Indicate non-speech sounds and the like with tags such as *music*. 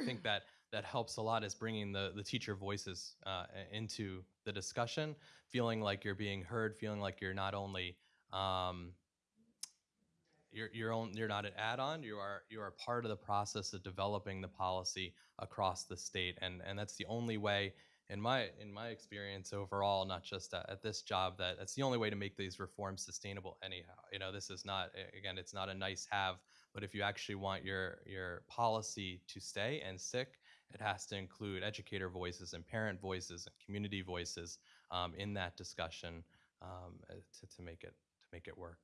I think *laughs* that that helps a lot is bringing the the teacher voices uh, into the discussion, feeling like you're being heard, feeling like you're not only um, you're you're on, you're not an add-on. You are you are part of the process of developing the policy across the state, and and that's the only way, in my in my experience overall, not just at, at this job, that that's the only way to make these reforms sustainable. Anyhow, you know, this is not again, it's not a nice have, but if you actually want your your policy to stay and stick, it has to include educator voices and parent voices and community voices um, in that discussion um, uh, to to make it to make it work.